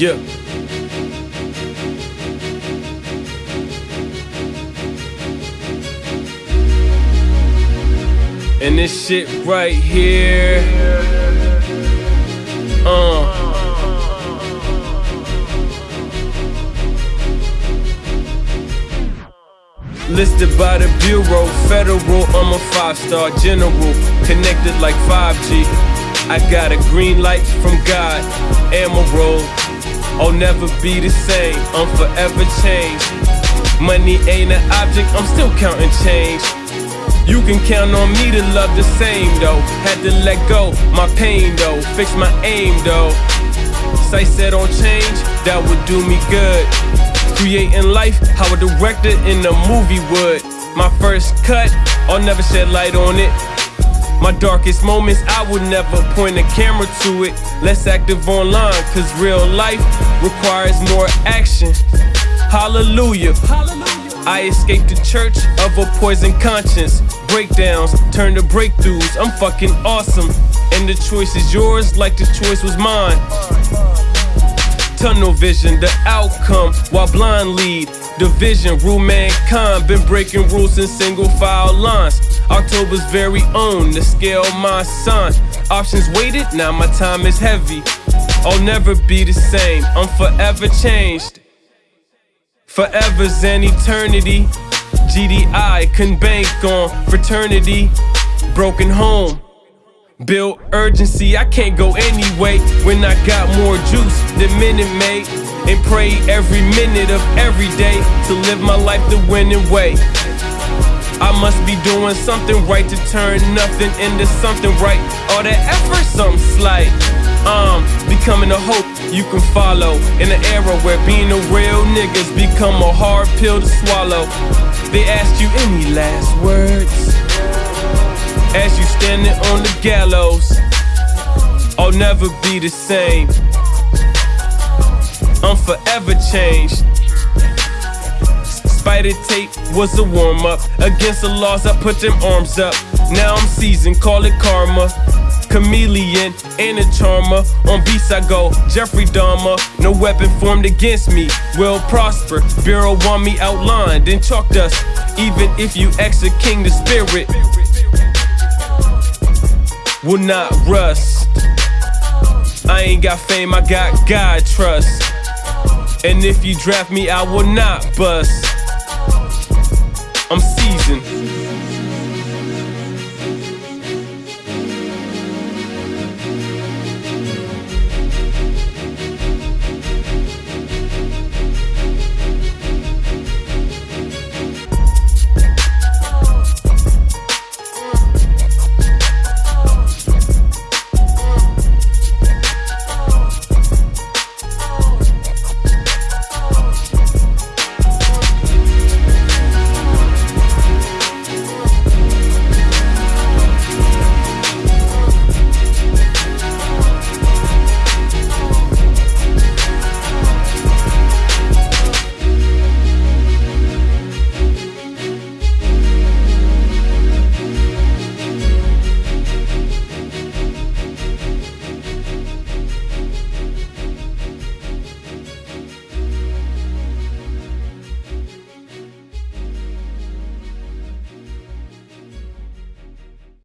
Yeah. And this shit right here. Uh. Listed by the Bureau, federal, I'm a five star general. Connected like 5G. I got a green light from God, Emerald. I'll never be the same, I'm forever changed. Money ain't an object, I'm still counting change. You can count on me to love the same though. Had to let go my pain though, fix my aim though. Sight set on change, that would do me good. Creating life how a director in a movie would. My first cut, I'll never shed light on it. My darkest moments, I would never point a camera to it. Less active online, cause real life requires more action. Hallelujah. I escaped the church of a poison conscience. Breakdowns turn to breakthroughs. I'm fucking awesome. And the choice is yours, like the choice was mine. Tunnel vision, the outcome, while blind lead. Division, rule mankind. Been breaking rules in single file lines. October's very own, the scale my son. Options waited, now my time is heavy. I'll never be the same, I'm forever changed. Forever's an eternity. GDI couldn't bank on fraternity. Broken home. Build urgency, I can't go anyway when I got more juice than Minute Maid. And pray every minute of every day to live my life the winning way. I must be doing something right to turn nothing into something right. All that effort, something slight. Um, becoming a hope you can follow in an era where being a real nigga's become a hard pill to swallow. They ask you any last words as you standing on the gallows. I'll never be the same. I'm forever changed. Spider tape was a warm up. Against the laws, I put them arms up. Now I'm seasoned, call it karma. Chameleon and a charmer. On beats I go, Jeffrey Dahmer. No weapon formed against me will prosper. Bureau want me outlined in chalk dust. Even if you ex a king, the spirit will not rust. I ain't got fame, I got God trust. And if you draft me, I will not bust. I'm seasoned.